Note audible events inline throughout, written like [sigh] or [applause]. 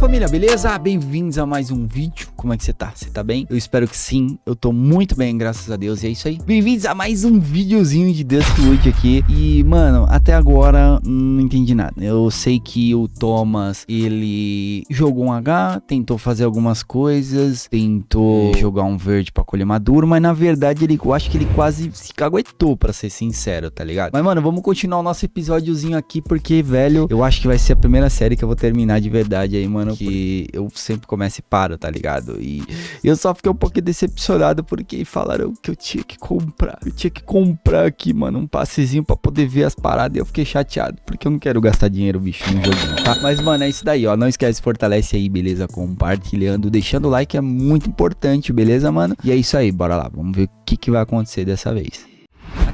família, beleza? Bem-vindos a mais um vídeo. Como é que você tá? Você tá bem? Eu espero que sim. Eu tô muito bem, graças a Deus. E é isso aí. Bem-vindos a mais um videozinho de Duskwood aqui. E, mano, até agora não entendi nada. Eu sei que o Thomas, ele jogou um H, tentou fazer algumas coisas, tentou jogar um verde pra colher maduro, mas na verdade ele, eu acho que ele quase se caguetou, pra ser sincero, tá ligado? Mas, mano, vamos continuar o nosso episódiozinho aqui, porque, velho, eu acho que vai ser a primeira série que eu vou terminar de verdade aí, mano, que eu sempre começo e paro, tá ligado? E eu só fiquei um pouco decepcionado porque falaram que eu tinha que comprar. Eu tinha que comprar aqui, mano, um passezinho pra poder ver as paradas e eu fiquei chateado, porque eu não quero gastar dinheiro, bicho, no joguinho, tá? Mas, mano, é isso daí, ó. Não esquece, fortalece aí, beleza? Compartilhando, deixando o like é muito importante, beleza, mano? E é isso aí, bora lá. Vamos ver o que, que vai acontecer dessa vez.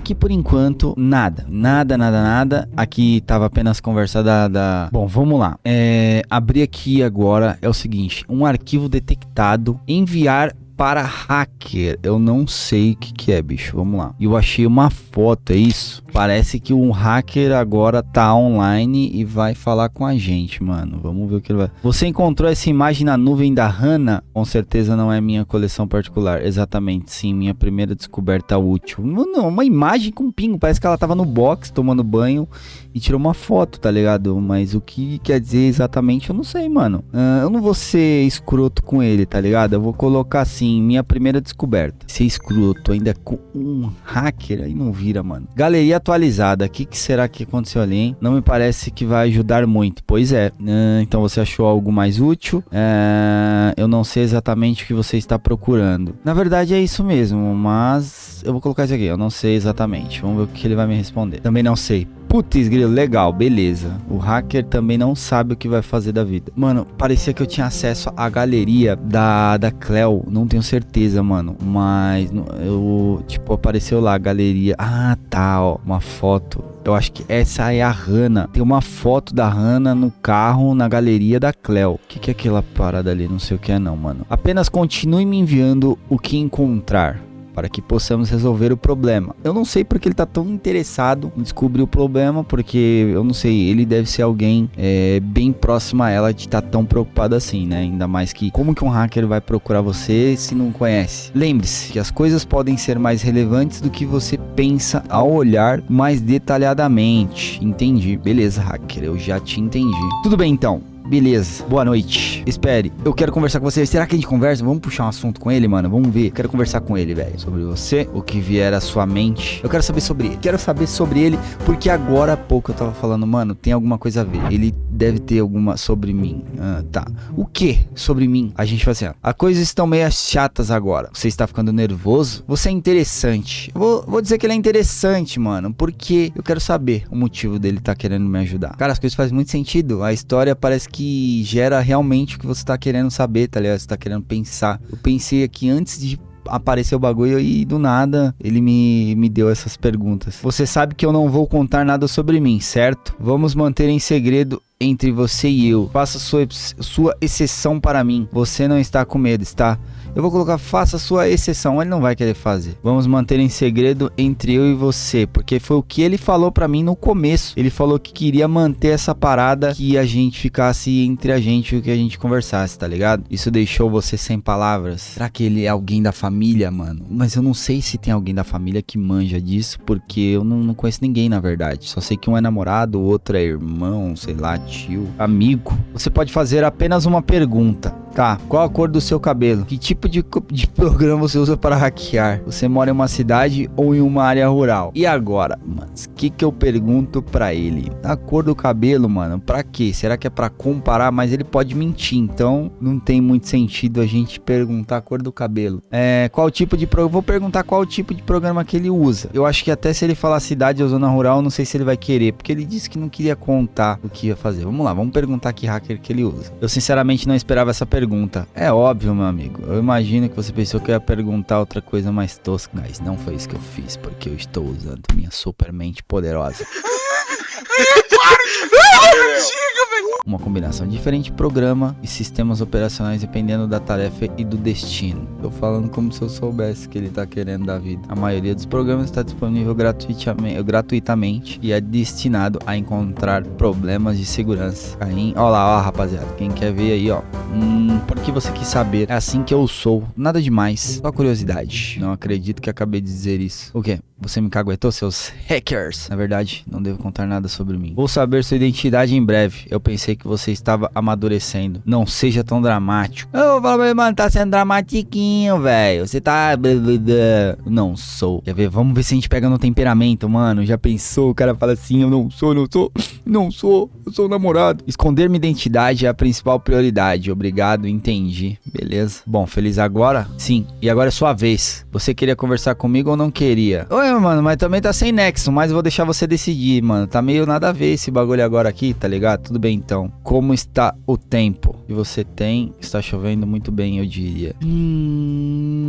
Aqui por enquanto, nada. Nada, nada, nada. Aqui tava apenas conversa da... da... Bom, vamos lá. É, abrir aqui agora é o seguinte. Um arquivo detectado. Enviar para hacker. Eu não sei o que, que é, bicho. Vamos lá. Eu achei uma foto, é isso? Parece que um hacker agora tá online e vai falar com a gente, mano. Vamos ver o que ele vai. Você encontrou essa imagem na nuvem da Hanna? Com certeza não é minha coleção particular. Exatamente, sim. Minha primeira descoberta útil. Não, uma imagem com pingo. Parece que ela tava no box tomando banho e tirou uma foto, tá ligado? Mas o que quer dizer exatamente eu não sei, mano. Uh, eu não vou ser escroto com ele, tá ligado? Eu vou colocar assim, minha primeira descoberta. Ser escroto ainda com um hacker, aí não vira, mano. Galeria atualizada, o que, que será que aconteceu ali, hein? Não me parece que vai ajudar muito. Pois é, uh, então você achou algo mais útil? Uh, eu não sei exatamente o que você está procurando. Na verdade é isso mesmo, mas eu vou colocar isso aqui. Eu não sei exatamente. Vamos ver o que ele vai me responder. Também não sei. Putz, grilo, legal, beleza. O hacker também não sabe o que vai fazer da vida. Mano, parecia que eu tinha acesso à galeria da, da Cleo. Não tenho certeza, mano. Mas eu, tipo, apareceu lá a galeria. Ah, tá, ó. Uma foto. Eu acho que essa é a Hannah. Tem uma foto da Hannah no carro na galeria da Cleo. O que, que é aquela parada ali? Não sei o que é não, mano. Apenas continue me enviando o que encontrar para que possamos resolver o problema. Eu não sei porque ele está tão interessado em descobrir o problema, porque eu não sei, ele deve ser alguém é, bem próximo a ela de estar tá tão preocupado assim, né? Ainda mais que como que um hacker vai procurar você se não conhece? Lembre-se que as coisas podem ser mais relevantes do que você pensa ao olhar mais detalhadamente. Entendi. Beleza, hacker, eu já te entendi. Tudo bem então. Beleza, boa noite. Espere, eu quero conversar com você. Será que a gente conversa? Vamos puxar um assunto com ele, mano? Vamos ver. Quero conversar com ele, velho. Sobre você, o que vier à sua mente. Eu quero saber sobre ele. Quero saber sobre ele, porque agora há pouco eu tava falando, mano, tem alguma coisa a ver. Ele deve ter alguma sobre mim. Ah, tá. O que sobre mim? A gente vai assim. As coisas estão meio chatas agora. Você está ficando nervoso? Você é interessante. Eu vou, vou dizer que ele é interessante, mano, porque eu quero saber o motivo dele tá querendo me ajudar. Cara, as coisas fazem muito sentido. A história parece que que gera realmente o que você tá querendo saber, tá ligado? Você tá querendo pensar. Eu pensei aqui antes de aparecer o bagulho e do nada ele me, me deu essas perguntas. Você sabe que eu não vou contar nada sobre mim, certo? Vamos manter em segredo entre você e eu. Faça sua, sua exceção para mim. Você não está com medo, está? Eu vou colocar faça sua exceção, ele não vai querer fazer. Vamos manter em segredo entre eu e você, porque foi o que ele falou para mim no começo. Ele falou que queria manter essa parada que a gente ficasse entre a gente o que a gente conversasse, tá ligado? Isso deixou você sem palavras. Será que ele é alguém da família, mano? Mas eu não sei se tem alguém da família que manja disso, porque eu não, não conheço ninguém na verdade. Só sei que um é namorado, o outro é irmão, sei lá, tio, amigo. Você pode fazer apenas uma pergunta. Tá, qual a cor do seu cabelo? Que tipo de, de programa você usa para hackear? Você mora em uma cidade ou em uma área rural? E agora, mas que que eu pergunto para ele? A cor do cabelo, mano, para quê? Será que é para comparar? Mas ele pode mentir, então não tem muito sentido a gente perguntar a cor do cabelo. É, qual tipo de programa? Vou perguntar qual tipo de programa que ele usa. Eu acho que até se ele falar cidade ou zona rural, não sei se ele vai querer, porque ele disse que não queria contar o que ia fazer. Vamos lá, vamos perguntar que hacker que ele usa. Eu sinceramente não esperava essa pergunta pergunta. É óbvio, meu amigo. Eu imagino que você pensou que eu ia perguntar outra coisa mais tosca. Mas não foi isso que eu fiz, porque eu estou usando minha super mente poderosa. [laughs] Uma combinação diferente de programa e sistemas operacionais dependendo da tarefa e do destino. Tô falando como se eu soubesse que ele tá querendo da vida. A maioria dos programas está disponível gratuitamente, gratuitamente e é destinado a encontrar problemas de segurança. Aí, ó lá, ó rapaziada, quem quer ver aí, ó. Hum, porque você quis saber, é assim que eu sou. Nada demais, só curiosidade. Não acredito que acabei de dizer isso. O quê? Você me caguetou, seus hackers? Na verdade, não devo contar nada sobre mim. Vou saber sua identidade em breve. Eu pensei que você estava amadurecendo. Não seja tão dramático. Eu falo ele, mano, tá sendo dramatiquinho, velho. Você tá... Não sou. Quer ver? Vamos ver se a gente pega no temperamento, mano. Já pensou? O cara fala assim, eu não sou, não sou, não sou. Eu sou namorado. Esconder minha identidade é a principal prioridade. Obrigado, entendi. Beleza. Bom, feliz agora? Sim. E agora é sua vez. Você queria conversar comigo ou não queria? Oi, mano, mas também tá sem nexo, mas vou deixar você decidir, mano. Tá meio nada a ver esse bagulho agora aqui, tá ligado? Tudo bem então. Como está o tempo que você tem? Está chovendo muito bem, eu diria. Hum,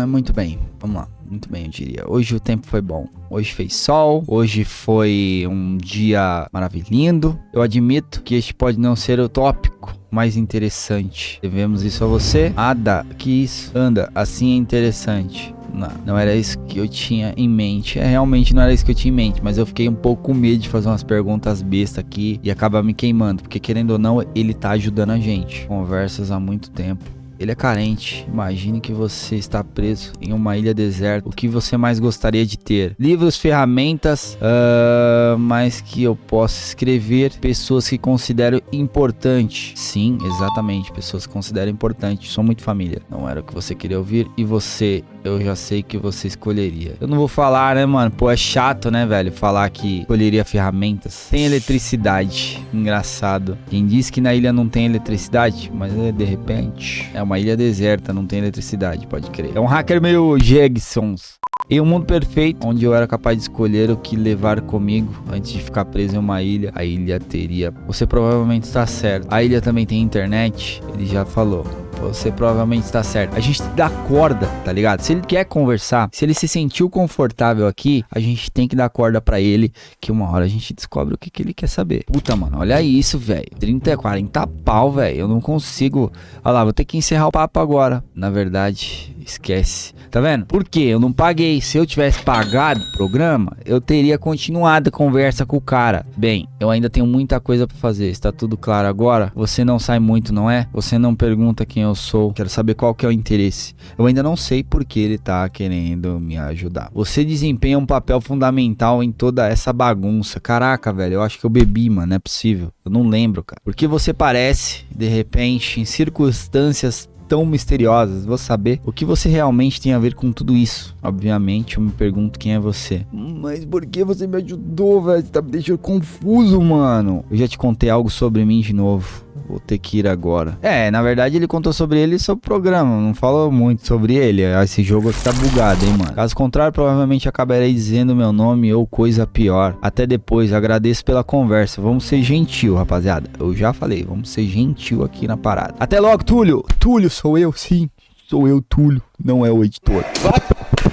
é muito bem. Vamos lá. Muito bem, eu diria. Hoje o tempo foi bom. Hoje fez sol. Hoje foi um dia maravilhoso. Eu admito que este pode não ser o tópico mais interessante. Devemos isso a você. Ada, que isso? Anda, assim é interessante. Não, não era isso que eu tinha em mente. É, realmente não era isso que eu tinha em mente. Mas eu fiquei um pouco com medo de fazer umas perguntas besta aqui e acabar me queimando. Porque querendo ou não, ele tá ajudando a gente. Conversas há muito tempo. Ele é carente. Imagine que você está preso em uma ilha deserta. O que você mais gostaria de ter? Livros, ferramentas, uh, mas que eu possa escrever. Pessoas que considero importante. Sim, exatamente. Pessoas que considero importante. Sou muito família. Não era o que você queria ouvir. E você, eu já sei que você escolheria. Eu não vou falar, né, mano? Pô, é chato, né, velho? Falar que escolheria ferramentas. Tem eletricidade. Engraçado. Quem diz que na ilha não tem eletricidade, mas é de repente é uma ilha deserta, não tem eletricidade, pode crer. É um hacker meio Jegsons. Em um mundo perfeito, onde eu era capaz de escolher o que levar comigo antes de ficar preso em uma ilha, a ilha teria. Você provavelmente está certo. A ilha também tem internet, ele já falou você provavelmente está certo. A gente dá corda, tá ligado? Se ele quer conversar, se ele se sentiu confortável aqui, a gente tem que dar corda para ele, que uma hora a gente descobre o que, que ele quer saber. Puta, mano, olha isso, velho. 30, 40 pau, velho. Eu não consigo. Olha lá, vou ter que encerrar o papo agora. Na verdade, esquece. Tá vendo? Por quê? Eu não paguei. Se eu tivesse pagado o programa, eu teria continuado a conversa com o cara. Bem, eu ainda tenho muita coisa para fazer. Está tudo claro agora? Você não sai muito, não é? Você não pergunta quem eu sou, quero saber qual que é o interesse. Eu ainda não sei porque ele tá querendo me ajudar. Você desempenha um papel fundamental em toda essa bagunça. Caraca, velho, eu acho que eu bebi, mano, não é possível. Eu não lembro, cara. Porque você parece, de repente, em circunstâncias tão misteriosas. Vou saber o que você realmente tem a ver com tudo isso. Obviamente, eu me pergunto quem é você. Mas por que você me ajudou, velho? Você tá me deixando confuso, mano. Eu já te contei algo sobre mim de novo. Vou ter que ir agora. É, na verdade ele contou sobre ele e sobre o programa. Não falou muito sobre ele. Esse jogo aqui tá bugado, hein, mano. Caso contrário, provavelmente acabarei dizendo meu nome ou coisa pior. Até depois, agradeço pela conversa. Vamos ser gentil, rapaziada. Eu já falei, vamos ser gentil aqui na parada. Até logo, Túlio. Túlio, sou eu, sim. Sou eu, Túlio. Não é o editor.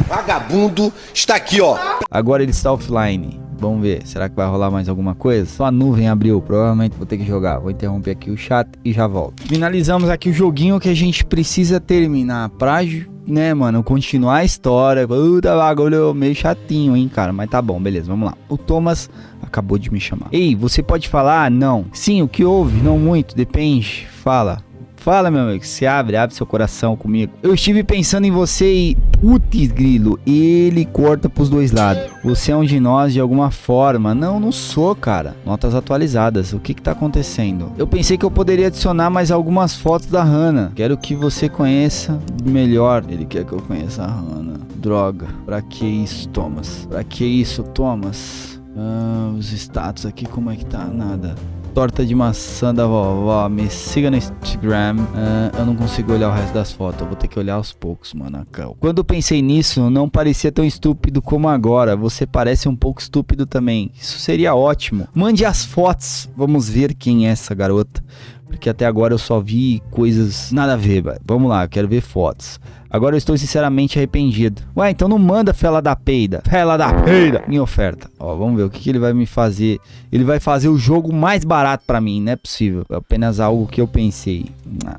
Vagabundo está aqui, ó. Agora ele está offline. Vamos ver, será que vai rolar mais alguma coisa? Só a nuvem abriu, provavelmente vou ter que jogar. Vou interromper aqui o chat e já volto. Finalizamos aqui o joguinho que a gente precisa terminar pra, né, mano, continuar a história. Puta bagulho meio chatinho, hein, cara. Mas tá bom, beleza, vamos lá. O Thomas acabou de me chamar. Ei, você pode falar? Não. Sim, o que houve? Não muito, depende. Fala. Fala, meu amigo, se abre, abre seu coração comigo. Eu estive pensando em você e. Putz, grilo, ele corta pros dois lados. Você é um de nós de alguma forma. Não, não sou, cara. Notas atualizadas. O que que tá acontecendo? Eu pensei que eu poderia adicionar mais algumas fotos da Hannah. Quero que você conheça melhor. Ele quer que eu conheça a Hannah. Droga. Pra que isso, Thomas? Pra que isso, Thomas? Ah, os status aqui, como é que tá? Nada torta de maçã da vovó. Me siga no Instagram. Uh, eu não consigo olhar o resto das fotos. Eu vou ter que olhar aos poucos, mano. Quando pensei nisso, não parecia tão estúpido como agora. Você parece um pouco estúpido também. Isso seria ótimo. Mande as fotos. Vamos ver quem é essa garota. Porque até agora eu só vi coisas nada a ver, velho. Vamos lá, quero ver fotos. Agora eu estou sinceramente arrependido. Ué, então não manda fela da peida. Fela da peida. Minha oferta. Ó, vamos ver o que, que ele vai me fazer. Ele vai fazer o jogo mais barato pra mim. Não é possível. É apenas algo que eu pensei.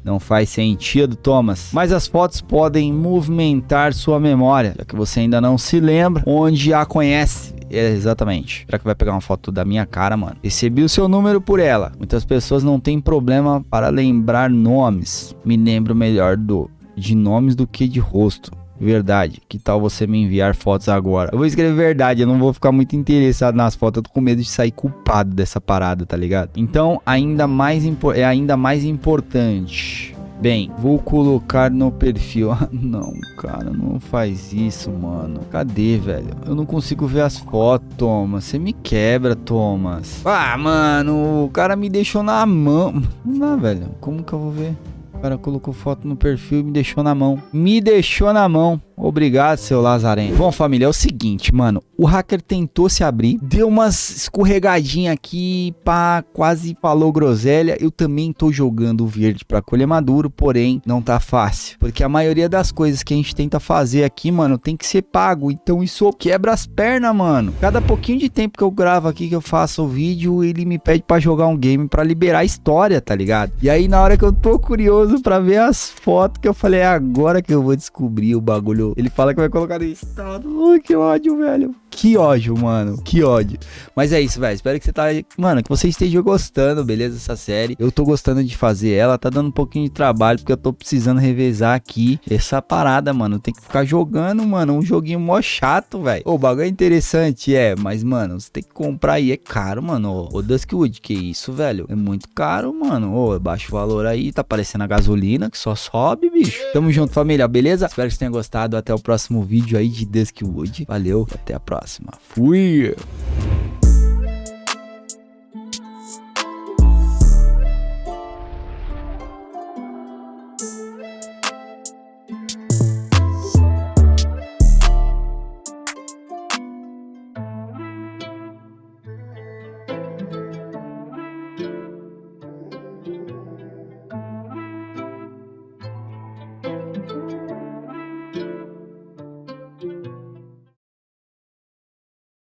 Não faz sentido, Thomas. Mas as fotos podem movimentar sua memória. Já que você ainda não se lembra onde a conhece. É, exatamente. Será que vai pegar uma foto da minha cara, mano? Recebi o seu número por ela. Muitas pessoas não têm problema para lembrar nomes. Me lembro melhor do de nomes do que de rosto. Verdade. Que tal você me enviar fotos agora? Eu vou escrever verdade, eu não vou ficar muito interessado nas fotos. Eu tô com medo de sair culpado dessa parada, tá ligado? Então, ainda mais é ainda mais importante. Bem, vou colocar no perfil. [laughs] Ah, não, cara, não faz isso, mano. Cadê, velho? Eu não consigo ver as fotos, Thomas. Você me quebra, Thomas. Ah, mano, o cara me deixou na mão. Não dá, velho. Como que eu vou ver? O cara colocou foto no perfil e me deixou na mão. Me deixou na mão. Obrigado, seu Lazareno. Bom, família, é o seguinte, mano. O hacker tentou se abrir, deu umas escorregadinhas aqui, pá, quase falou groselha. Eu também tô jogando verde pra colher maduro, porém não tá fácil. Porque a maioria das coisas que a gente tenta fazer aqui, mano, tem que ser pago. Então isso quebra as pernas, mano. Cada pouquinho de tempo que eu gravo aqui, que eu faço o vídeo, ele me pede pra jogar um game pra liberar a história, tá ligado? E aí na hora que eu tô curioso pra ver as fotos, que eu falei, é agora que eu vou descobrir o bagulho ele fala que vai colocar no estado. Ui, que ódio, velho. Que ódio, mano. Que ódio. Mas é isso, velho. Espero que você tá. Mano, que você esteja gostando, beleza? Essa série. Eu tô gostando de fazer ela. Tá dando um pouquinho de trabalho, porque eu tô precisando revezar aqui essa parada, mano. Tem que ficar jogando, mano. Um joguinho mó chato, velho. O bagulho é interessante, é. Mas, mano, você tem que comprar aí. É caro, mano. Ô, Duskwood, que isso, velho? É muito caro, mano. Ô, é baixo valor aí. Tá parecendo a gasolina que só sobe, bicho. Tamo junto, família, beleza? Espero que você tenha gostado. Até o próximo vídeo aí de Duskwood. Valeu, até a próxima. Fui!